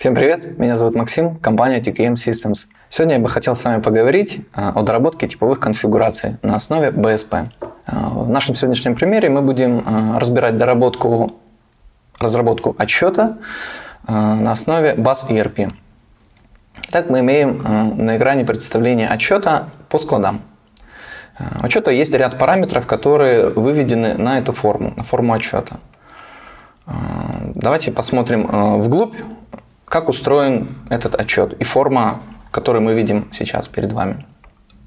Всем привет, меня зовут Максим, компания TKM Systems. Сегодня я бы хотел с вами поговорить а, о доработке типовых конфигураций на основе BSP. А, в нашем сегодняшнем примере мы будем а, разбирать доработку, разработку отчета на основе BAS ERP. Так мы имеем на экране представление отчета по складам. У отчета есть ряд параметров, которые выведены на эту форму, на форму отчета. Давайте посмотрим вглубь как устроен этот отчет и форма, которую мы видим сейчас перед вами.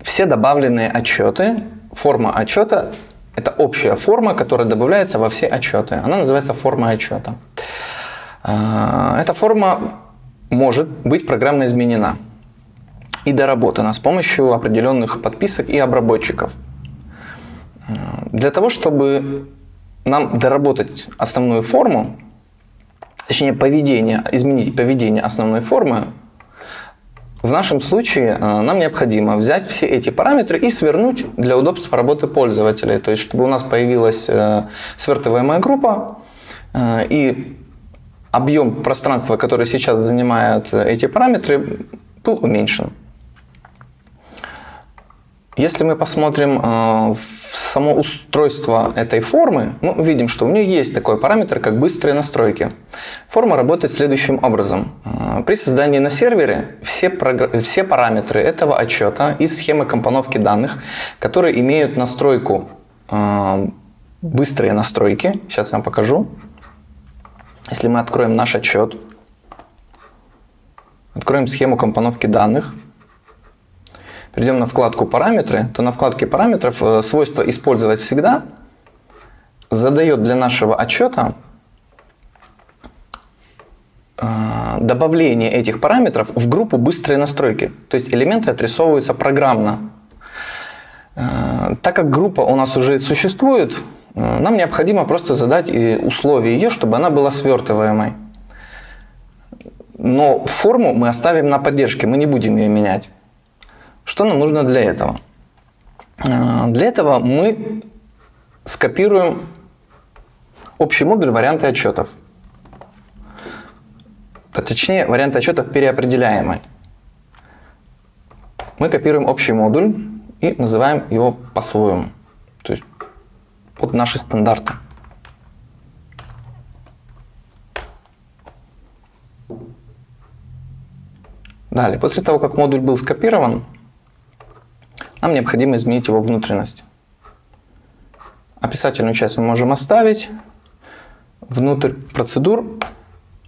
Все добавленные отчеты, форма отчета – это общая форма, которая добавляется во все отчеты. Она называется форма отчета. А, эта форма может быть программно изменена и доработана с помощью определенных подписок и обработчиков. А, для того, чтобы нам доработать основную форму, точнее поведение, изменить поведение основной формы, в нашем случае э, нам необходимо взять все эти параметры и свернуть для удобства работы пользователей. То есть, чтобы у нас появилась э, свертываемая группа э, и объем пространства, который сейчас занимают эти параметры, был уменьшен. Если мы посмотрим в само устройство этой формы, мы увидим, что у нее есть такой параметр, как быстрые настройки. Форма работает следующим образом. А, при создании на сервере все, все параметры этого отчета из схемы компоновки данных, которые имеют настройку а, быстрые настройки, сейчас я вам покажу. Если мы откроем наш отчет, откроем схему компоновки данных, перейдем на вкладку «Параметры», то на вкладке «Параметров» э, свойство «Использовать всегда» задает для нашего отчета э, добавление этих параметров в группу «Быстрые настройки». То есть элементы отрисовываются программно. Э, так как группа у нас уже существует, нам необходимо просто задать условия ее, чтобы она была свертываемой. Но форму мы оставим на поддержке, мы не будем ее менять. Что нам нужно для этого? А, для этого мы скопируем общий модуль варианты отчетов. Точнее, варианты отчетов переопределяемый. Мы копируем общий модуль и называем его по-своему. То есть под наши стандарты. Далее, после того, как модуль был скопирован, нам необходимо изменить его внутренность. Описательную часть мы можем оставить. Внутрь процедур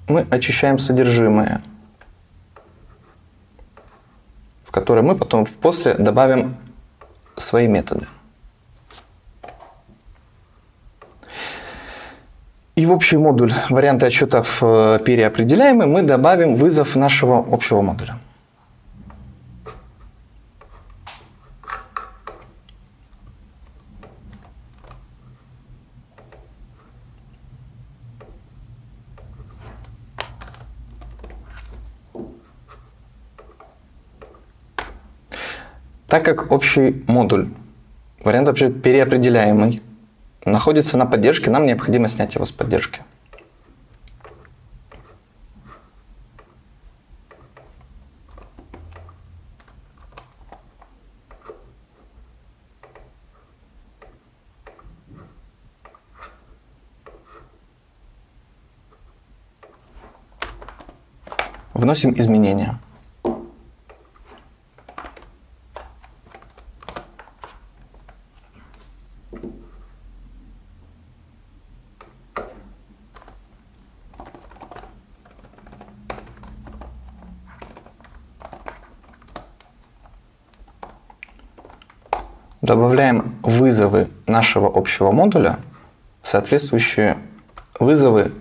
мы очищаем содержимое, в которое мы потом после добавим свои методы. И в общий модуль варианты отчетов э, переопределяемый мы добавим вызов нашего общего модуля. Так как общий модуль, вариант вообще переопределяемый, находится на поддержке, нам необходимо снять его с поддержки. Вносим изменения. Добавляем вызовы нашего общего модуля, соответствующие вызовы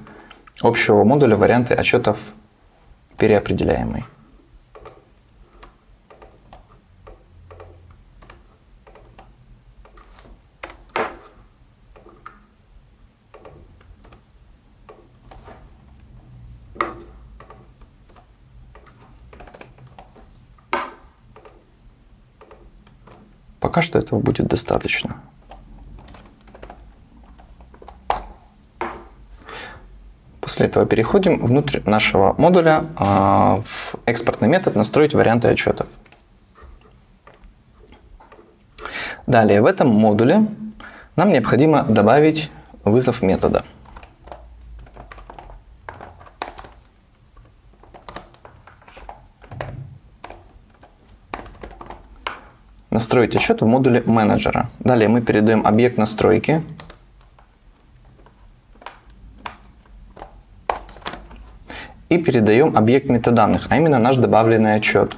общего модуля варианты отчетов переопределяемый. Пока что этого будет После этого переходим внутрь нашего модуля а, в экспортный метод «Настроить варианты отчетов». Далее в этом модуле нам необходимо добавить вызов метода. Настроить отчет в модуле менеджера. Далее мы передаем объект настройки и передаем объект метаданных, а именно наш добавленный отчет.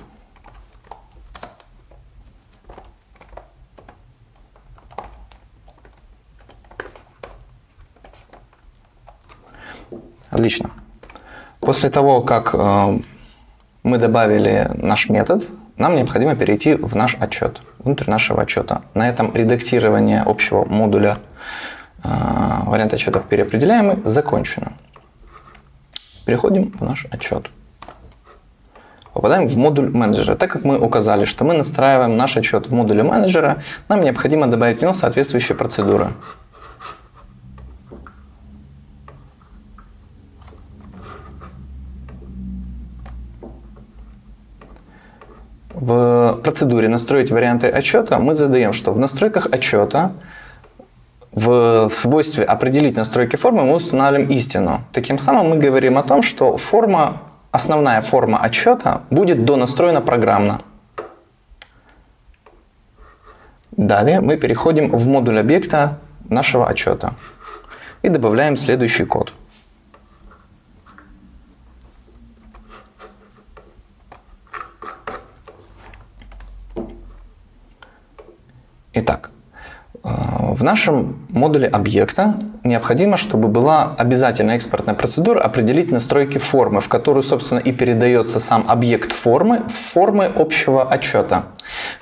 Отлично. После того, как э, мы добавили наш метод, нам необходимо перейти в наш отчет, внутрь нашего отчета. На этом редактирование общего модуля э, вариант отчетов переопределяемый закончено. Переходим в наш отчет. Попадаем в модуль менеджера. Так как мы указали, что мы настраиваем наш отчет в модуле менеджера, нам необходимо добавить в него соответствующие процедуры. В процедуре «Настроить варианты отчета» мы задаем, что в настройках отчета в свойстве «Определить настройки формы» мы устанавливаем истину. Таким самым мы говорим о том, что форма, основная форма отчета будет донастроена программно. Далее мы переходим в модуль объекта нашего отчета и добавляем следующий код. Итак, э, в нашем модуле объекта необходимо, чтобы была обязательная экспортная процедура определить настройки формы, в которую, собственно, и передается сам объект формы формы общего отчета.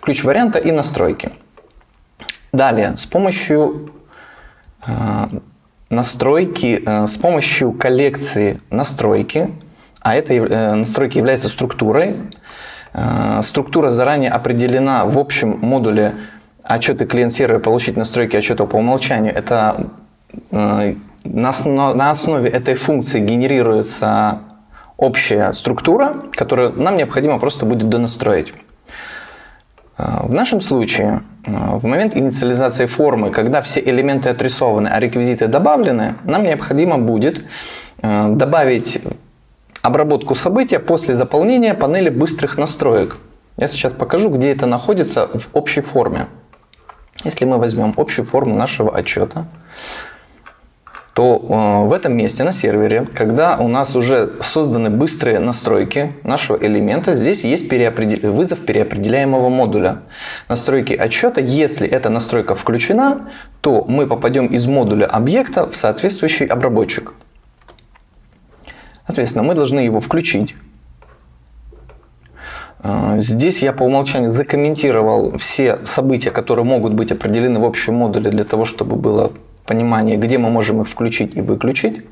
Ключ варианта и настройки. Далее, с помощью э, настройки, э, с помощью коллекции настройки, а эта настройки является структурой, структура заранее определена в общем модуле отчеты клиент-сервера, получить настройки отчета по умолчанию, это э, на, основ, на основе этой функции генерируется общая структура, которую нам необходимо просто будет донастроить. Э, в нашем случае, э, в момент инициализации формы, когда все элементы отрисованы, а реквизиты добавлены, нам необходимо будет добавить обработку события после заполнения панели быстрых настроек. Я сейчас покажу, где это находится в общей форме. Если мы возьмем общую форму нашего отчета, то э, в этом месте на сервере, когда у нас уже созданы быстрые настройки нашего элемента, здесь есть переопредел... вызов переопределяемого модуля. Настройки отчета, если эта настройка включена, то мы попадем из модуля объекта в соответствующий обработчик. Соответственно, мы должны его включить. А, здесь я по умолчанию закомментировал все события, которые могут быть определены в общем модуле для того, чтобы было понимание, где мы можем их включить и выключить.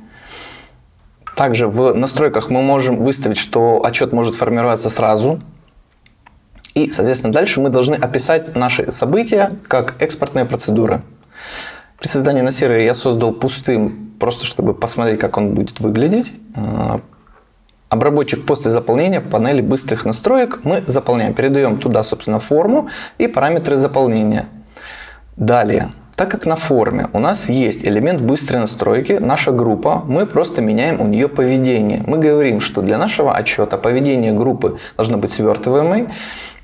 Также в настройках мы можем выставить, что отчет может формироваться сразу. И, соответственно, дальше мы должны описать наши события как экспортные процедуры. При создании на сервере я создал пустым, просто чтобы посмотреть, как он будет выглядеть. Обработчик после заполнения панели быстрых настроек мы заполняем, передаем туда, собственно, форму и параметры заполнения. Далее, так как на форме у нас есть элемент быстрой настройки, наша группа, мы просто меняем у нее поведение. Мы говорим, что для нашего отчета поведение группы должно быть свертываемой.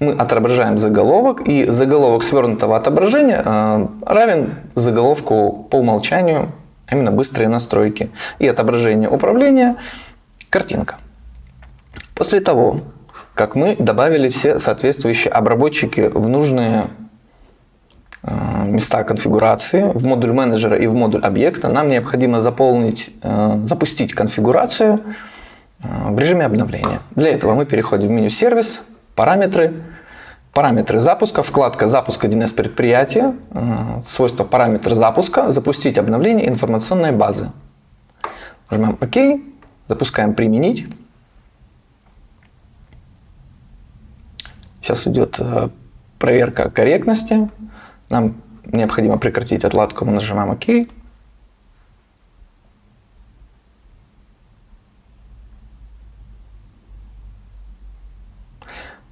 Мы отображаем заголовок, и заголовок свернутого отображения э, равен заголовку по умолчанию, а именно быстрые настройки. И отображение управления – картинка. После того, как мы добавили все соответствующие обработчики в нужные э, места конфигурации в модуль менеджера и в модуль объекта, нам необходимо заполнить, э, запустить конфигурацию э, в режиме обновления. Для этого мы переходим в меню «Сервис», «Параметры», Параметры запуска, вкладка «Запуск 1С предприятия», свойство «Параметр запуска», «Запустить обновление информационной базы». Нажимаем «Ок», запускаем «Применить». Сейчас идет э, проверка корректности. Нам необходимо прекратить отладку. Мы нажимаем ОК.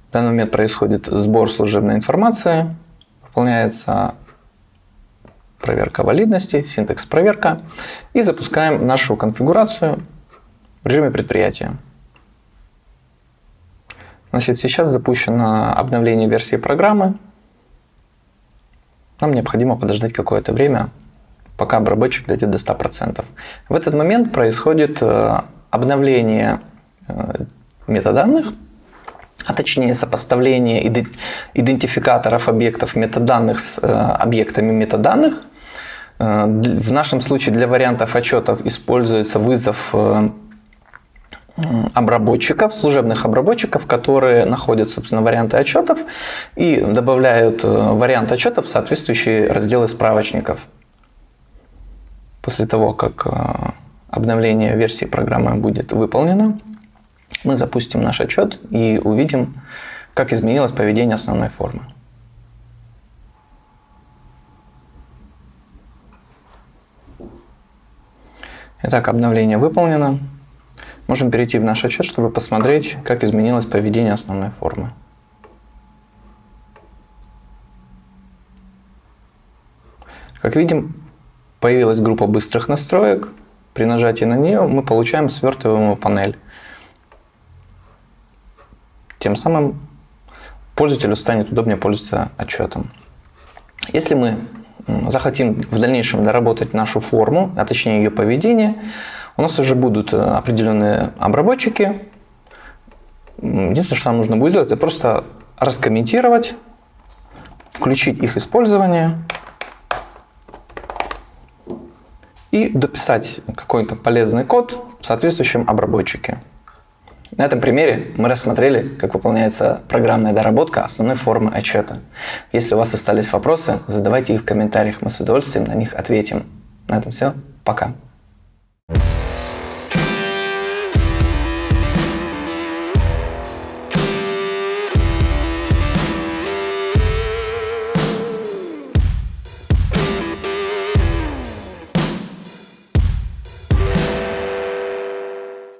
В данный момент происходит сбор служебной информации, выполняется проверка валидности, синтекс проверка и запускаем нашу конфигурацию в режиме предприятия. Значит, сейчас запущено обновление версии программы. Нам необходимо подождать какое-то время, пока обработчик дойдет до 100%. В этот момент происходит э, обновление э, метаданных, а точнее сопоставление идентификаторов объектов метаданных с э, объектами метаданных. В нашем случае для вариантов отчетов используется вызов обработчиков, служебных обработчиков, которые находят, собственно, варианты отчетов и добавляют вариант отчетов в соответствующие разделы справочников. После того, как э, обновление версии программы будет выполнено, мы запустим наш отчет и увидим, как изменилось поведение основной формы. Итак, обновление выполнено. Можем перейти в наш отчет, чтобы посмотреть, как изменилось поведение основной формы. Как видим, появилась группа быстрых настроек. При нажатии на нее мы получаем свертываемую панель. Тем самым пользователю станет удобнее пользоваться отчетом. Если мы захотим в дальнейшем доработать нашу форму, а точнее ее поведение, у нас уже будут э, определенные обработчики. Единственное, что нам нужно будет сделать, это просто раскомментировать, включить их использование и дописать какой-то полезный код в соответствующем обработчике. На этом примере мы рассмотрели, как выполняется программная доработка основной формы отчета. Если у вас остались вопросы, задавайте их в комментариях, мы с удовольствием на них ответим. На этом все. Пока.